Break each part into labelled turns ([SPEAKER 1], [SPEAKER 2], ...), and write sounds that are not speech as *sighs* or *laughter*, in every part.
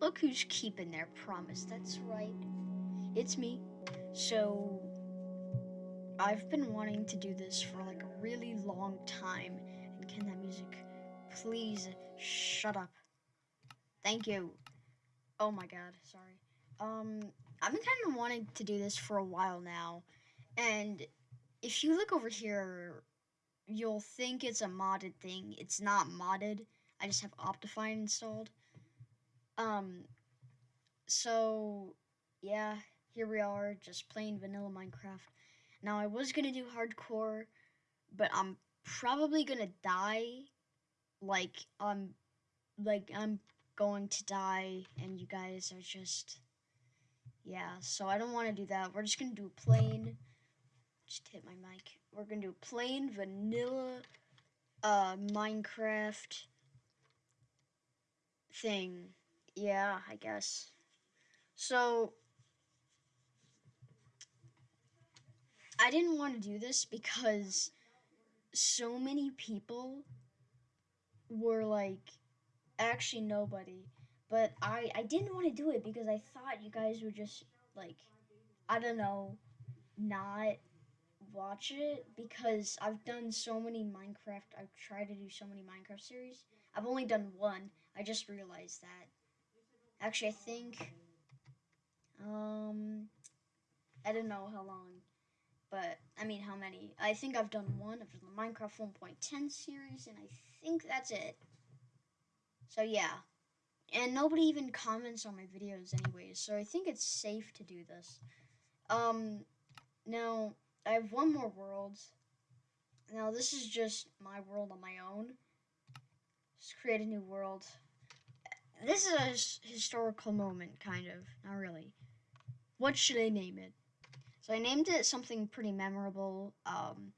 [SPEAKER 1] look who's keeping their promise. That's right. It's me. So, I've been wanting to do this for like a really long time. And can that music please shut up? Thank you. Oh my god, sorry. Um, I've been kind of wanting to do this for a while now. And if you look over here, you'll think it's a modded thing. It's not modded. I just have Optifine installed. Um, so, yeah, here we are, just playing vanilla Minecraft. Now, I was going to do hardcore, but I'm probably going to die. Like, I'm, like, I'm going to die, and you guys are just, yeah, so I don't want to do that. We're just going to do plain, just hit my mic. We're going to do plain vanilla uh, Minecraft thing. Yeah, I guess. So, I didn't want to do this because so many people were like, actually nobody. But I, I didn't want to do it because I thought you guys would just, like, I don't know, not watch it because I've done so many Minecraft, I've tried to do so many Minecraft series. I've only done one. I just realized that. Actually, I think, um, I don't know how long, but, I mean, how many. I think I've done one. I've the Minecraft 1.10 series, and I think that's it. So, yeah. And nobody even comments on my videos anyways, so I think it's safe to do this. Um, now, I have one more world. Now, this is just my world on my own. Just create a new world this is a historical moment, kind of. Not really. What should I name it? So I named it something pretty memorable. Um,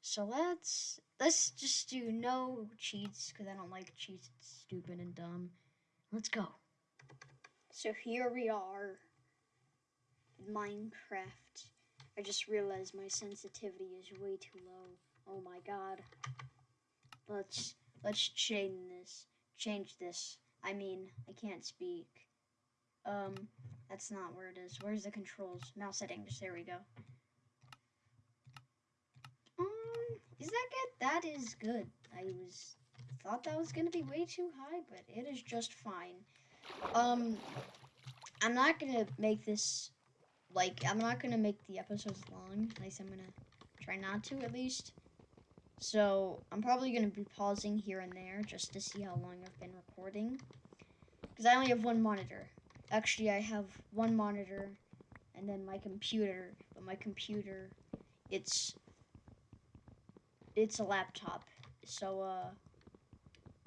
[SPEAKER 1] so let's let's just do no cheats because I don't like cheats. It's stupid and dumb. Let's go. So here we are. in Minecraft. I just realized my sensitivity is way too low. Oh my god. Let's let's change this. Change this. I mean, I can't speak. Um, that's not where it is. Where's the controls? Mouse settings. There we go. Um, is that good? That is good. I was thought that was gonna be way too high, but it is just fine. Um, I'm not gonna make this like I'm not gonna make the episodes long. At least I'm gonna try not to, at least. So I'm probably going to be pausing here and there just to see how long I've been recording. Because I only have one monitor. Actually, I have one monitor and then my computer. But my computer, it's it's a laptop. So, uh,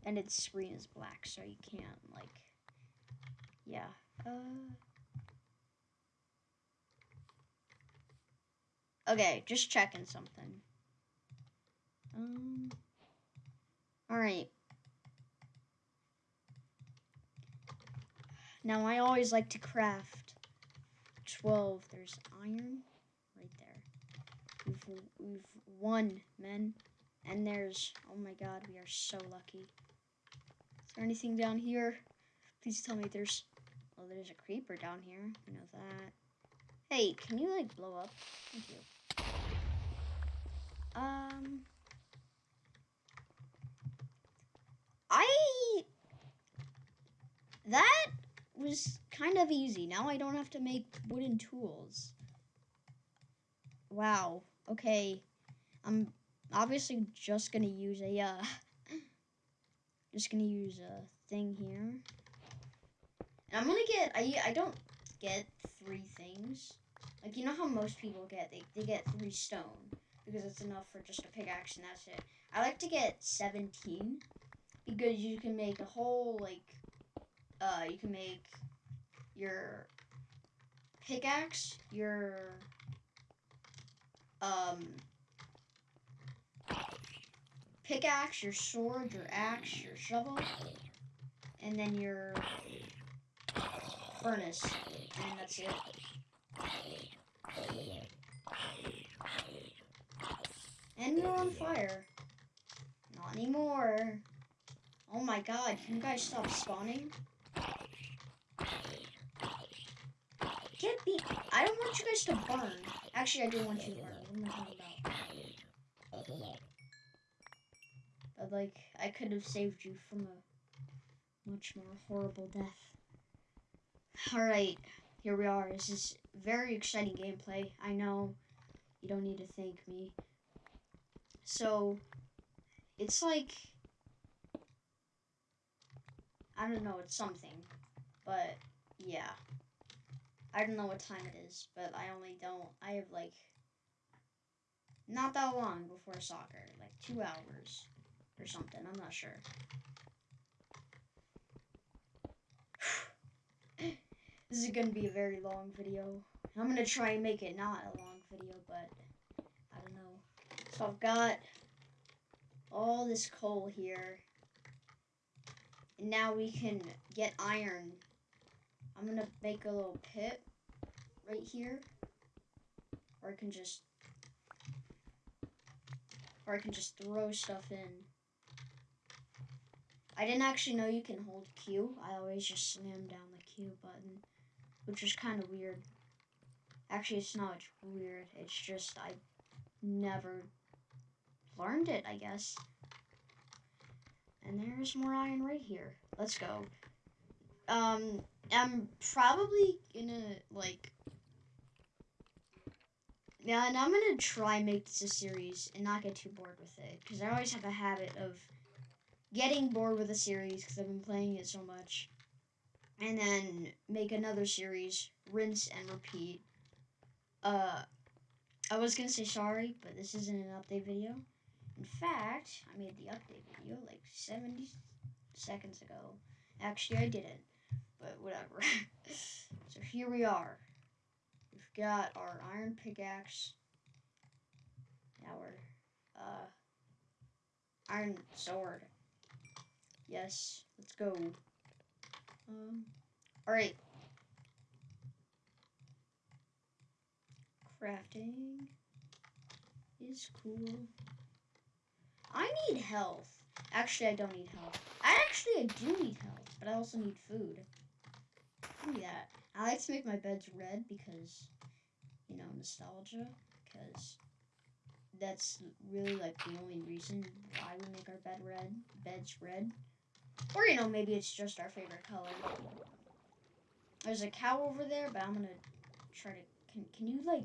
[SPEAKER 1] and its screen is black, so you can't, like, yeah. Uh, okay, just checking something. Um. Alright. Now, I always like to craft 12. There's iron right there. We've, we've won, men. And there's, oh my god, we are so lucky. Is there anything down here? Please tell me there's, oh, there's a creeper down here. I know that. Hey, can you, like, blow up? Thank you. Um, I... That was kind of easy. Now I don't have to make wooden tools. Wow. Okay. I'm obviously just to use a... Uh, *laughs* just to use a thing here. And I'm to get... I, I don't get three things. Like, you know how most people get? They, they get three stone. Because it's enough for just a pickaxe and that's it. I like to get 17 because you can make a whole like uh you can make your pickaxe, your um pickaxe, your sword, your axe, your shovel, and then your furnace, and that's it. And you're on fire. Not anymore. Oh my god, can you guys stop spawning? Get me. I don't want you guys to burn. Actually, I do want you to burn. What am I talking about? But, like, I could have saved you from a much more horrible death. Alright, here we are. This is very exciting gameplay. I know you don't need to thank me. So, it's like, I don't know, it's something. But, yeah. I don't know what time it is, but I only don't, I have like, not that long before soccer, like two hours or something, I'm not sure. *sighs* this is gonna be a very long video. I'm gonna try and make it not a long video, but I don't know. So I've got all this coal here. And now we can get iron. I'm gonna make a little pit right here. Or I can just or I can just throw stuff in. I didn't actually know you can hold Q. I always just slam down the Q button, which is kind of weird. Actually, it's not weird. It's just I never learned it, I guess. And there's more iron right here. Let's go. Um, I'm probably gonna, like, yeah, and I'm gonna try and make this a series and not get too bored with it because I always have a habit of getting bored with a series because I've been playing it so much, and then make another series, rinse and repeat. Uh, I was gonna say sorry, but this isn't an update video. In fact, I made the update video like 70 seconds ago. Actually, I didn't, but whatever. *laughs* so here we are got our iron pickaxe, our uh, iron sword. Yes, let's go. Um, all right. Crafting is cool. I need health. Actually, I don't need health. I actually I do need health, but I also need food. Give me that. I like to make my beds red because you know, nostalgia, because that's really like the only reason why we make our bed red, beds red. Or, you know, maybe it's just our favorite color. There's a cow over there, but I'm gonna try to, can, can you, like,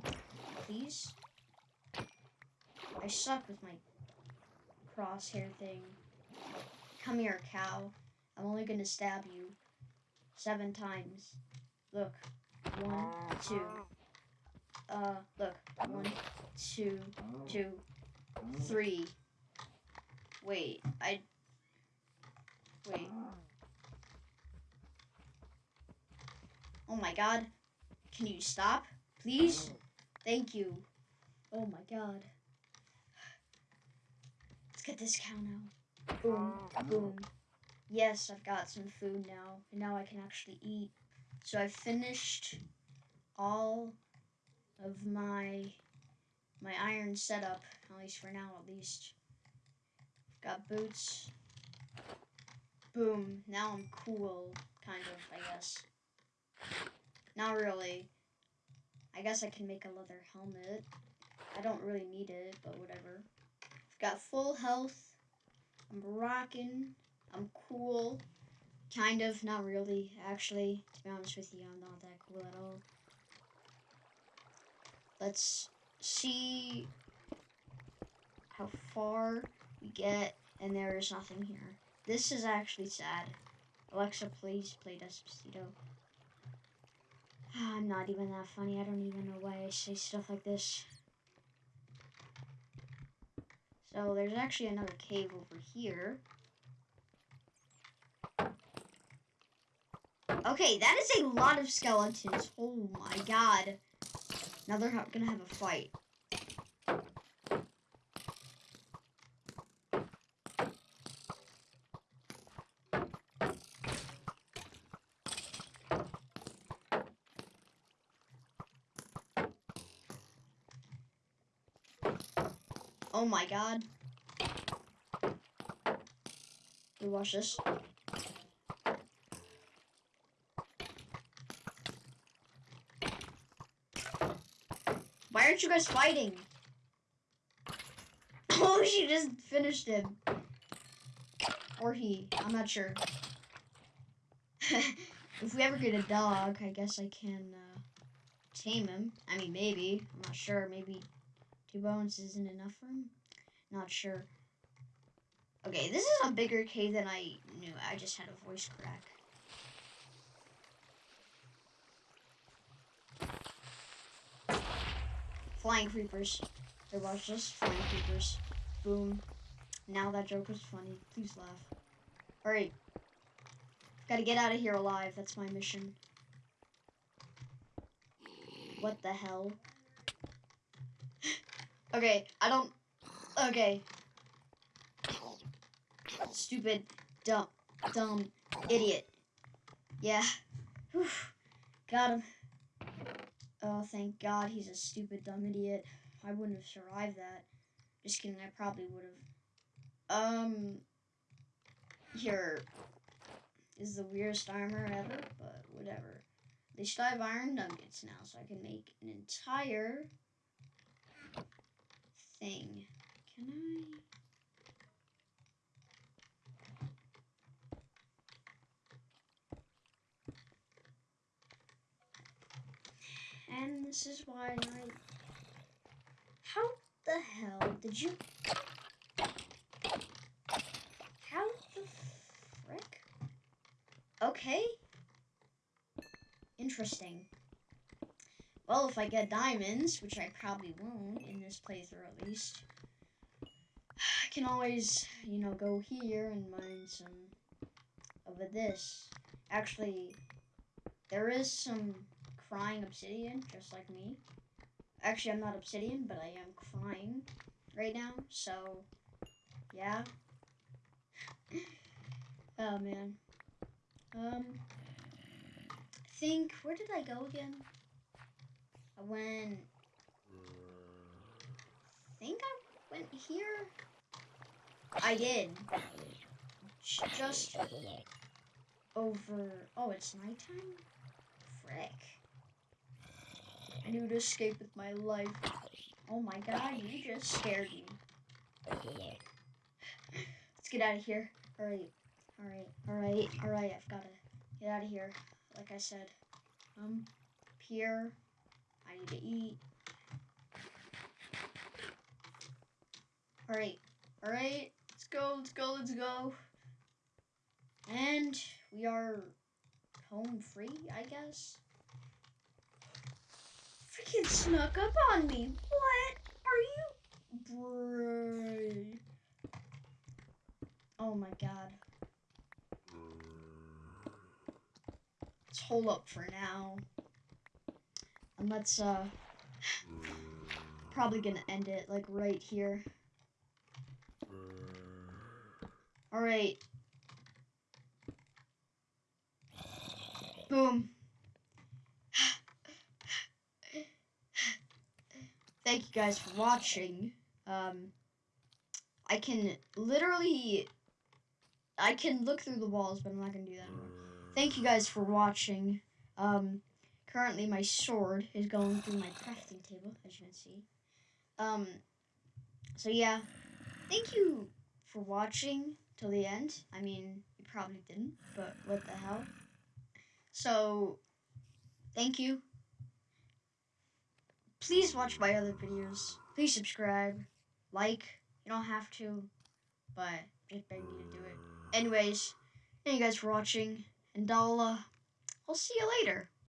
[SPEAKER 1] please? I suck with my crosshair thing. Come here, cow. I'm only gonna stab you seven times. Look, one, two, uh, look. One, two, two, three. Wait, I... Wait. Oh my god. Can you stop? Please? Thank you. Oh my god. Let's get this cow now. Boom, boom. Yes, I've got some food now. And now I can actually eat. So I've finished all of my my iron setup, at least for now at least. Got boots. Boom. Now I'm cool, kind of, I guess. Not really. I guess I can make a leather helmet. I don't really need it, but whatever. I've got full health. I'm rocking. I'm cool. Kind of, not really, actually. To be honest with you, I'm not that cool at all. Let's see how far we get, and there is nothing here. This is actually sad. Alexa, please play Despacito. Ah, I'm not even that funny. I don't even know why I say stuff like this. So there's actually another cave over here. Okay, that is a lot of skeletons. Oh my god. Now they're gonna have a fight. Oh my god. Watch this. Why aren't you guys fighting? *coughs* Oh, she just finished him. Or he. I'm not sure. *laughs* if we ever get a dog, I guess I can uh, tame him. I mean, maybe. I'm not sure. Maybe two bones isn't enough for him. Not sure. Okay, this is a bigger cave than I knew. I just had a voice crack. Flying creepers. There was just flying creepers. Boom. Now that joke was funny. Please laugh. Alright. Gotta get out of here alive. That's my mission. What the hell? *laughs* okay, I don't... Okay. Stupid, dumb, dumb, idiot. Yeah. Whew. Got him. Oh, thank God he's a stupid, dumb idiot. I wouldn't have survived that. Just kidding, I probably would have. Um, here is the weirdest armor ever, but whatever. They still have iron nuggets now, so I can make an entire thing. Can I? And this is why I... How the hell did you... How the frick? Okay. Interesting. Well, if I get diamonds, which I probably won't in this playthrough at least, I can always, you know, go here and mine some of this. Actually, there is some crying obsidian, just like me. Actually, I'm not obsidian, but I am crying right now, so, yeah. *laughs* oh, man. Um, I think, where did I go again? I went, I think I went here? I did. Just over, oh, it's nighttime? Frick. I need to escape with my life. Oh my god, you just scared me. Let's get out of here. Alright, alright, alright, alright, I've gotta get out of here. Like I said. Um, here. I need to eat. Alright, alright, let's go, let's go, let's go. And we are home free, I guess freaking snuck up on me. What are you? Bray. Oh my god. Let's hold up for now. And let's, uh, probably gonna end it, like, right here. Alright. Boom. Thank you guys for watching. Um, I can literally, I can look through the walls, but I'm not going to do that anymore. Thank you guys for watching. Um, currently my sword is going through my crafting table, as you can see. Um, so yeah, thank you for watching till the end. I mean, you probably didn't, but what the hell. So, thank you please watch my other videos. Please subscribe, like. You don't have to, but just beg you to do it. Anyways, thank you guys for watching, and I'll, uh, I'll see you later.